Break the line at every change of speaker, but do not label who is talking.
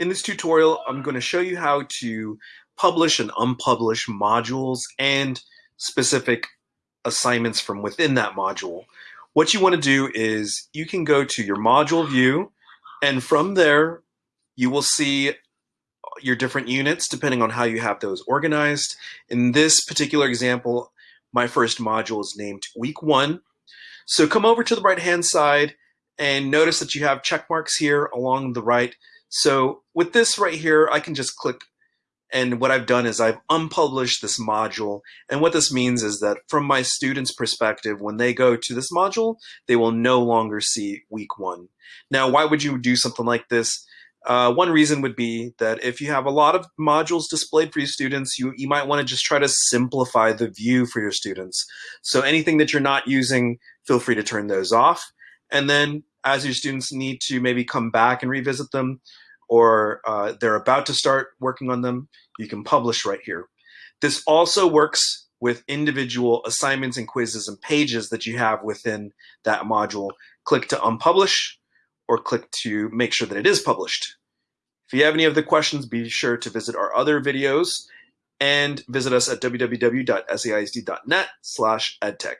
In this tutorial, I'm going to show you how to publish and unpublish modules and specific assignments from within that module. What you want to do is you can go to your module view and from there you will see your different units depending on how you have those organized. In this particular example, my first module is named week one. So come over to the right hand side and notice that you have check marks here along the right. So with this right here, I can just click and what I've done is I've unpublished this module. And what this means is that from my students' perspective, when they go to this module, they will no longer see week one. Now, why would you do something like this? Uh, one reason would be that if you have a lot of modules displayed for your students, you, you might want to just try to simplify the view for your students. So anything that you're not using, feel free to turn those off. And then as your students need to maybe come back and revisit them, or uh, they're about to start working on them, you can publish right here. This also works with individual assignments and quizzes and pages that you have within that module. Click to unpublish or click to make sure that it is published. If you have any other questions, be sure to visit our other videos and visit us at www.saisd.net slash edtech.